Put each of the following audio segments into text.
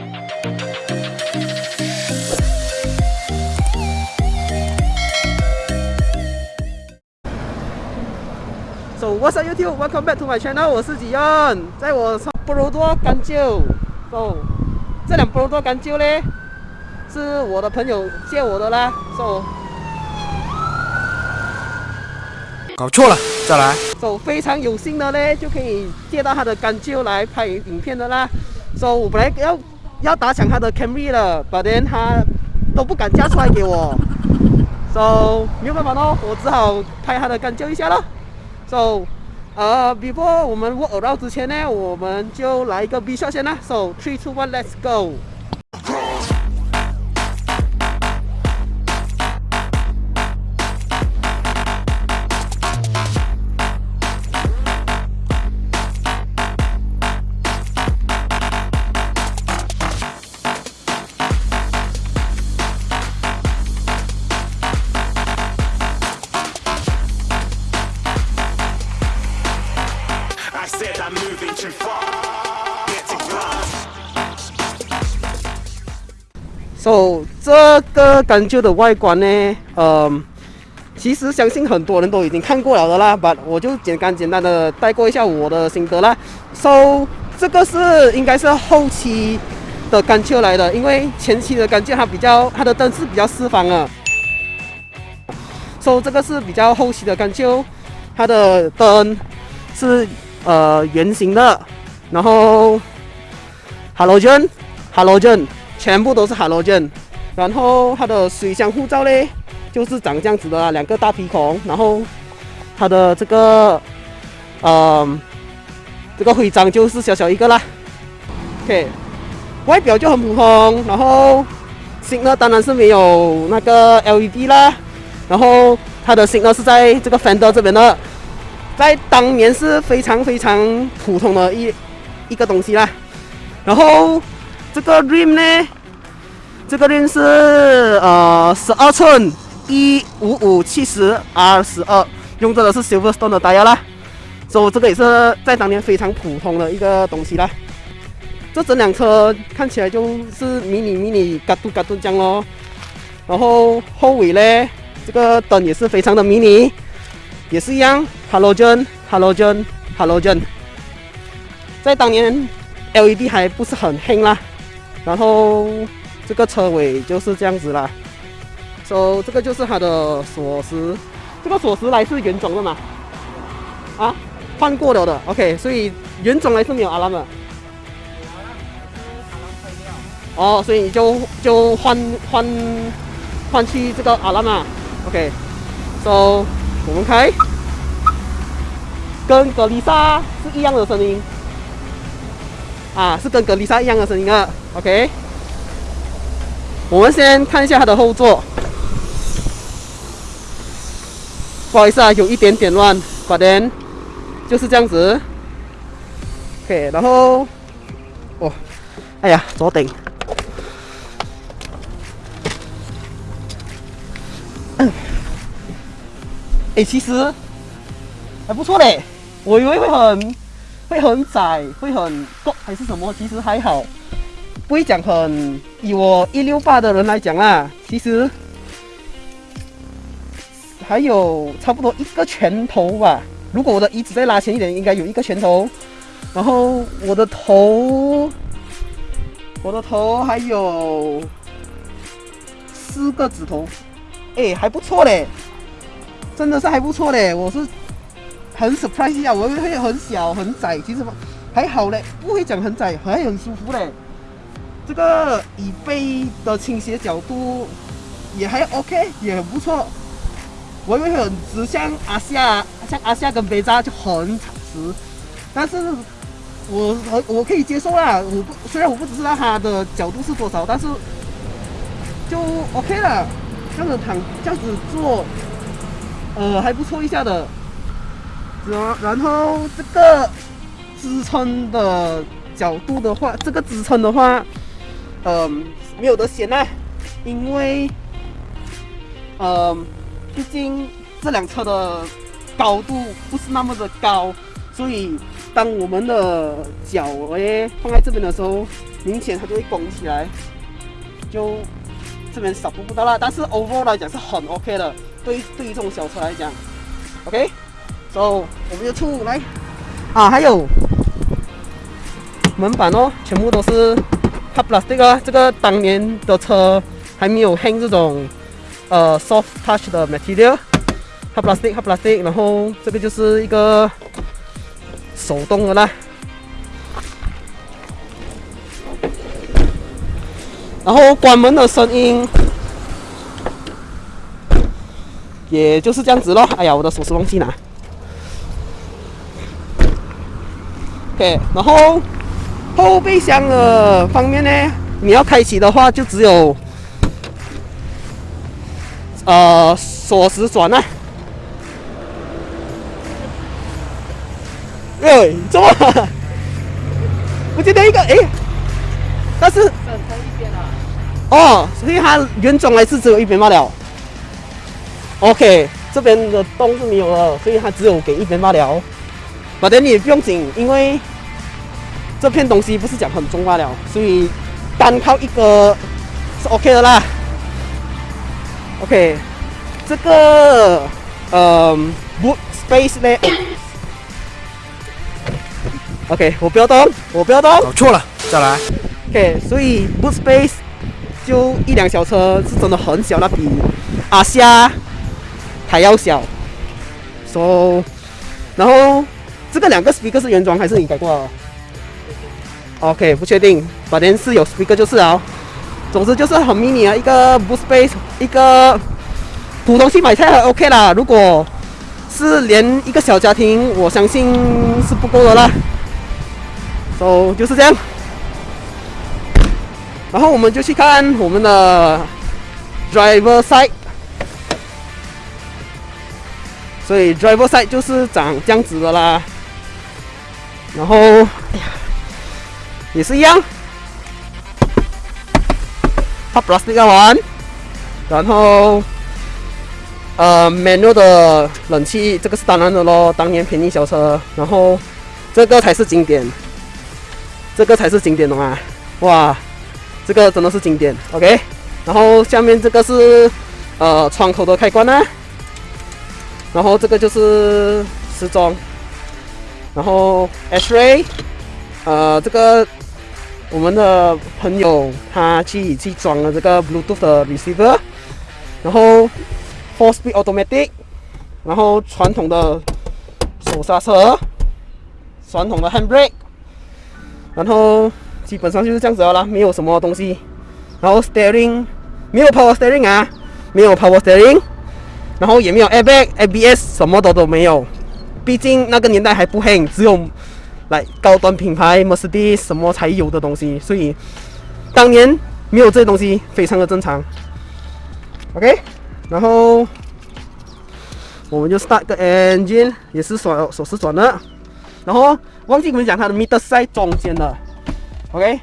So what's up YouTube? Welcome back to my channel. 我是吉恩，在我上波罗多干酒。So 这两波罗多干酒呢，是我的朋友借我的啦。So 搞错了，再来。So 非常有幸的呢，就可以借到他的干酒来拍影片的啦。So 我本来要要打响他的 Camry 了，But then 他都不敢加出来给我。So 没有办法咯，我只好拍他的干叫一下咯。So，呃，before 我们 walk around 之前呢，我们就来一个 B shot 先啦。So three, two, one, let's go。个干旧的外观呢，呃，其实相信很多人都已经看过了的啦，but 我就简单简单的带过一下我的心得啦。So 这个是应该是后期的干旧来的，因为前期的干旧它比较它的灯是比较四方的。So 这个是比较后期的干旧，它的灯是呃圆形的，然后 halogen halogen 全部都是 halogen，然后它的水箱护罩嘞就是长这样子的啦，两个大鼻孔，然后它的这个呃这个徽章就是小小一个啦。OK，外表就很普通，然后新的当然是没有那个 LED 啦，然后它的新的是在这个 fender 这边的。在当年是非常非常普通的一一个东西啦。然后这个 rim 呢，这个链是呃十二寸一五五七十 R 十二，用着的是 Silverstone 的 tire 啦。所以这个也是在当年非常普通的一个东西啦。这整辆车看起来就是迷你迷你嘎嘟嘎嘟这样咯。然后后尾呢，这个灯也是非常的迷你。也是一样，halogen，halogen，halogen。在当年，LED 还不是很黑啦。然后这个车尾就是这样子啦。so 这个就是它的锁匙，这个锁匙来是原装的嘛？啊，换过了的。OK，所以原装来是没有阿拉的。哦，所以你就就换换换去这个阿拉嘛？OK，so。我们开，跟格丽莎是一样的声音，啊，是跟格丽莎一样的声音啊。OK，我们先看一下它的后座，不好意思啊，有一点点乱，反正就是这样子。OK，然后，哦，哎呀，左顶。哎，其实还不错嘞，我以为会很会很窄，会很高还是什么，其实还好，不会讲很。以我一六八的人来讲啦，其实还有差不多一个拳头吧。如果我的椅子再拉前一点，应该有一个拳头。然后我的头，我的头还有四个指头，哎，还不错嘞。真的是还不错嘞，我是很 surprise 一下，我以为会很小很窄，其实还好嘞，不会讲很窄，还很舒服嘞。这个椅背的倾斜角度也还 OK，也很不错。我以为很直，像阿夏，像阿夏跟贝扎就很直，但是我我可以接受啦。我不虽然我不知道它的角度是多少，但是就 OK 了。这样子躺，这样子坐。呃，还不错一下的，然然后这个支撑的角度的话，这个支撑的话，嗯，没有得选呐，因为，嗯，毕竟这辆车的高度不是那么的高，所以当我们的脚诶放在这边的时候，明显它就会拱起来，就这边扫不不到了。但是 overall 来讲是很 OK 的，对于对于这种小车来讲，OK，so 我们就出来啊，还有门板哦，全部都是 hard plastic 啊，这个当年的车还没有 hang 这种呃 soft touch 的 material。hard plastic hard plastic，然后这个就是一个手动的啦。然后关门的声音，也就是这样子咯。哎呀，我的手是忘记拿。OK，然后后备箱的方面呢，你要开启的话，就只有呃锁匙转啊。哎，怎么？我记得一个哎，但是哦，所以它原装还是只有一边罢了。OK，这边的洞是没有了，所以它只有给一边罢了。反正你也不用紧，因为这片东西不是讲很重罢了，所以单靠一个是 OK 的啦。OK，这个呃 boot space 呢？OK，我不要动，我不要动。搞错了，再来。OK，所以 boot space 就一辆小车是真的很小，那比阿虾还要小。So，然后这个两个 speaker 是原装还是你改过的？OK，不确定，反正是有 speaker 就是啊。总之就是很 mini 啊，一个 boot space，一个普通去买菜还 OK 啦。如果是连一个小家庭，我相信是不够的啦。So 就是这样。然后我们就去看我们的 driver side，所以 driver side 就是长这样子的啦。然后，哎呀，也是一样，它 plastic 完，然后呃 manual 的冷气，这个是当然的咯，当年便宜小车，然后这个才是经典，这个才是经典的嘛，哇！这个真的是经典，OK。然后下面这个是呃窗口的开关呢，然后这个就是时钟，然后 X-ray，呃，这个我们的朋友他去去装了这个 Bluetooth 的 receiver，然后 four speed automatic，然后传统的手刹车，传统的 handbrake，然后。基本上就是这样子啦，没有什么东西。然后 steering 没有 power steering 啊，没有 power steering，然后也没有 airbag、ABS，什么的都没有。毕竟那个年代还不黑，只有来高端品牌 Mercedes 什么才有的东西，所以当年没有这些东西非常的正常。OK，然后我们就 start 个 engine，也是手手势转的。然后忘记跟你们讲，它的 meter 是在中间的。OK，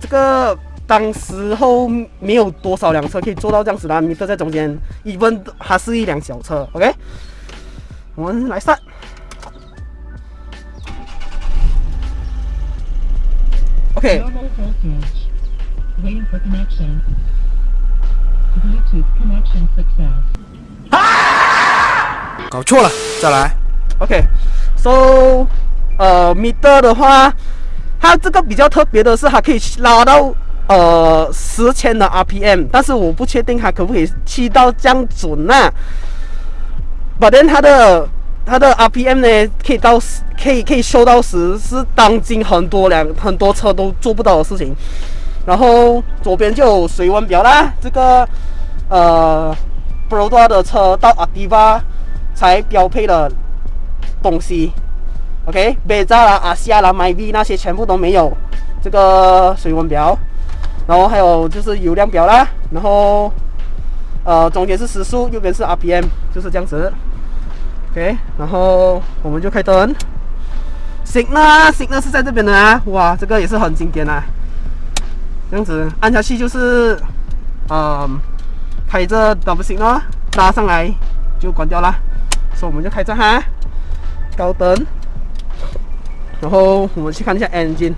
这个当时候没有多少辆车可以做到这样子的，，meter 在中间，even 它是一辆小车。OK，我们来上。搞错了，再来。OK，so，呃，meter 的话，它这个比较特别的是，它可以拉到呃十千的 RPM，但是我不确定它可不可以去到这样准呢、反。But then 它的它的 RPM 呢，可以到十，可以可以修到十，是当今很多辆很多车都做不到的事情。然后左边就有水温表啦，这个呃 p r o d a 的车到 Activa 才标配的东西。OK，北扎啦、阿西亚啦、迈 V 那些全部都没有这个水温表，然后还有就是油量表啦，然后呃中间是时速，右边是 RPM，就是这样子。OK，然后我们就开灯。Signal Signal 是在这边的啊，哇，这个也是很经典啊。这样子按下去就是，嗯，开着 double signal 拉上来就关掉啦，所以我们就开着哈，高灯。然后我们去看一下 engine。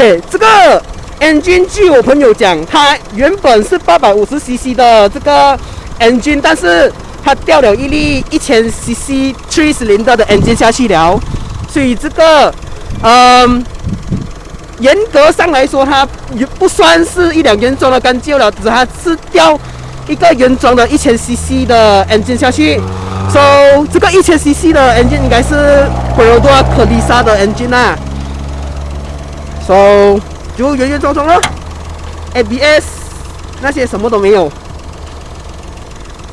OK，这个 engine 据我朋友讲，它原本是八百五十 CC 的这个 engine，但是它掉了一粒一千 CC three 零的的 engine 下去了，所以这个，嗯，严格上来说，它也不算是一辆原装的干旧了，只它是掉一个原装的一千 CC 的 engine 下去。So 这个一千 CC 的 engine 应该是回罗多可丽莎的 engine 啊。So 就原原装装了，ABS 那些什么都没有，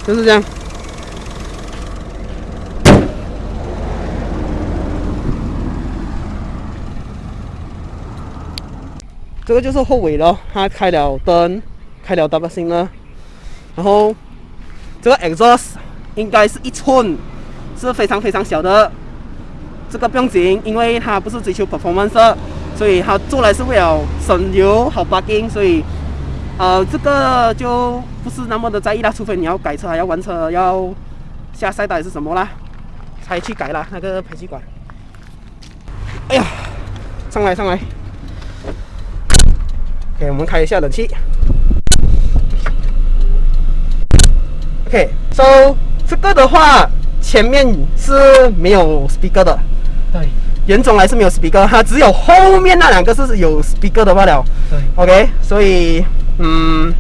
就是这样。这个就是后尾了，它开了灯，开了 double 星了，然后这个 exhaust 应该是一寸，是非常非常小的，这个不用紧，因为它不是追求 performance，所以它做来是为了省油好 parking，所以呃这个就不是那么的在意啦，除非你要改车，要玩车，要下赛道还是什么啦，才去改啦那个排气管。哎呀，上来上来。OK，我们开一下冷气。OK，so 这个的话，前面是没有 speaker 的，对原种还是没有 speaker，它只有后面那两个是有 speaker 的罢了。对 OK，所以嗯，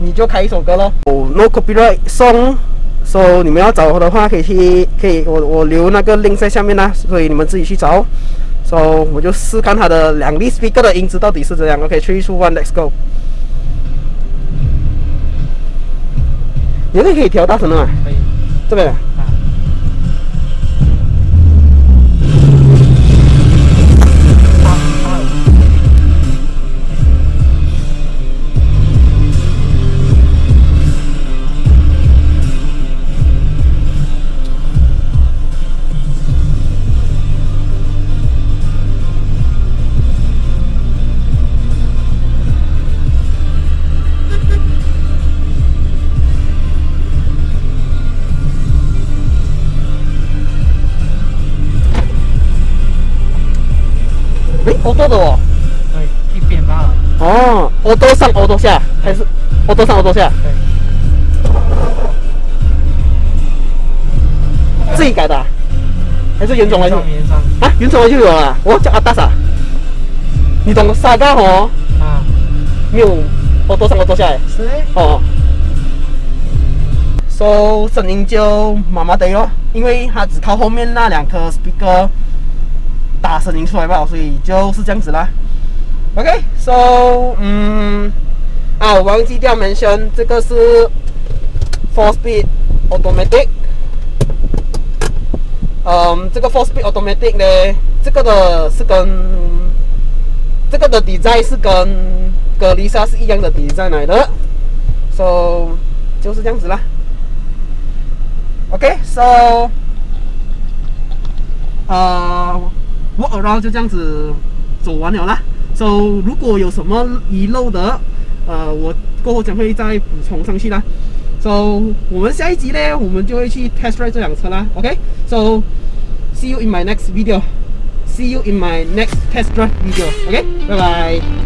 你就开一首歌咯。哦，No copyright song，so 你们要找的话可以去，可以我我留那个 link 在下面啦，所以你们自己去找。So 我就试看它的两粒 speaker 的音质到底是怎样。OK，three two one，let's go。你那个可以调大声的吗？可以这边。啊。诶，欧多的哦。对，一边罢了。哦，欧多上欧多下，还是欧多上欧多下？对，自己改的啊、还是原装来的？上面上啊，原装来就有了。我叫阿达萨。你懂沙嘎哦？啊，没有欧多上欧多下哎。是诶哦。So 声音就麻麻的咯，因为它只靠后面那两颗 speaker 打声音出来吧，所以就是这样子啦。OK，so 嗯，啊，我忘记掉 mention 这个是 four speed automatic。嗯，这个 four speed automatic 呢，这个的是跟这个的 design 是跟格丽莎是一样的 design 来的，so 就是这样子啦。OK，so 呃，walk around 就这样子走完了啦。So 如果有什么遗漏的，呃，我过后将会再补充上去啦。So 我们下一集呢，我们就会去 test drive 这辆车啦。OK，so see you in my next video. See you in my next test drive video. OK，拜拜。